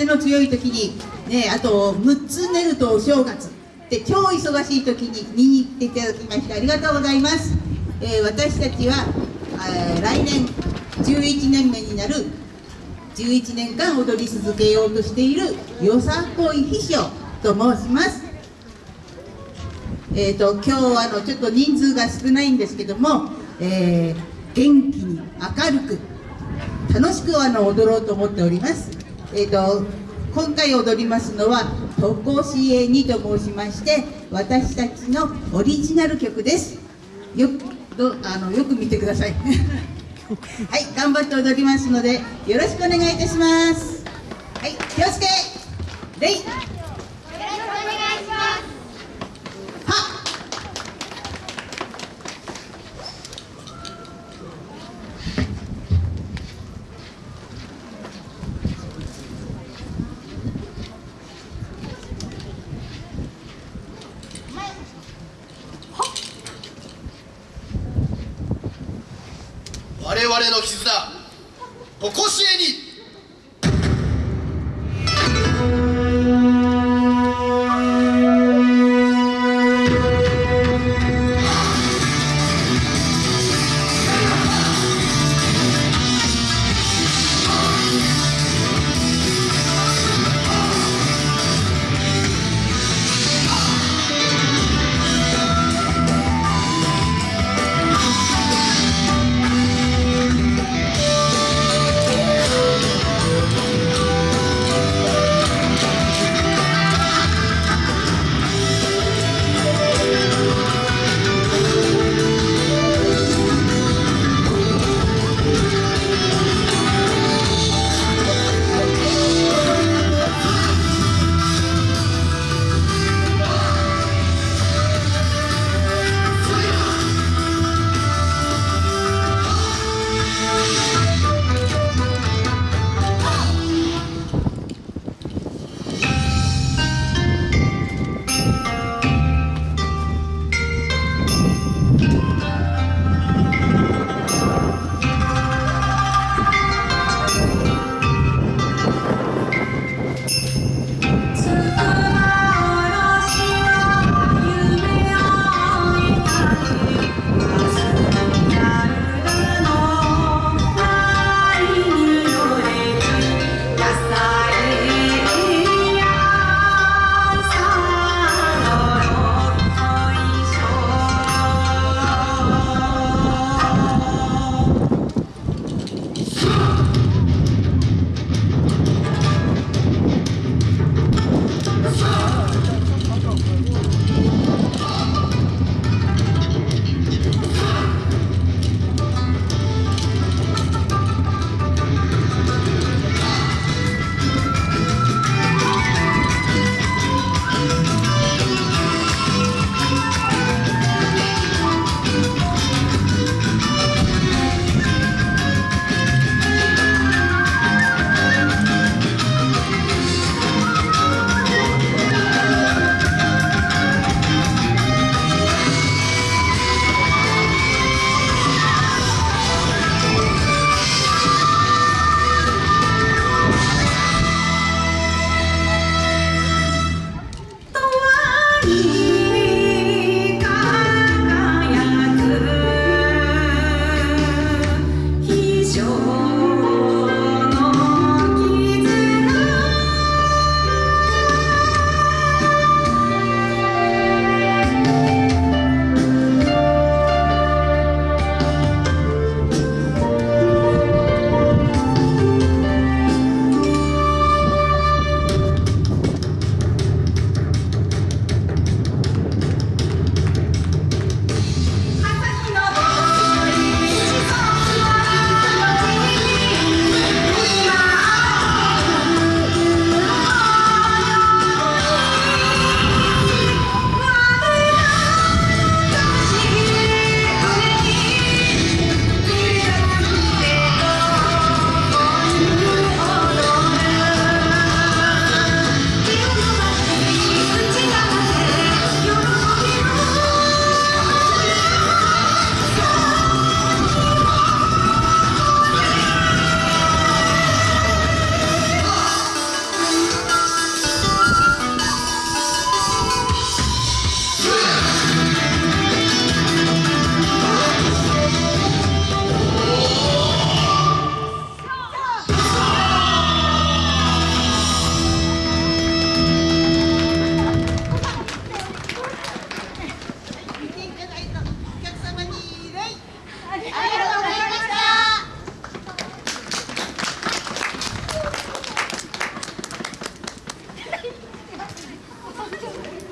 風の強い時に、ね、あと6つ寝るとお正月。で超忙しい時に見に行っていただきましてありがとうございます、えー、私たちは、えー、来年11年目になる11年間踊り続けようとしているよさこい秘書と申します。えーと、今日あのちょっと人数が少ないんですけども、えー、元気に明るく楽しくあの踊ろうと思っております、えーと、今回踊りますのは「とこしえに」と申しまして私たちのオリジナル曲です。よどあのよく見てください。はい頑張って踊りますのでよろしくお願いいたします。はい気をつけ。レ我々の絆ここしえに Ai, ai, ai.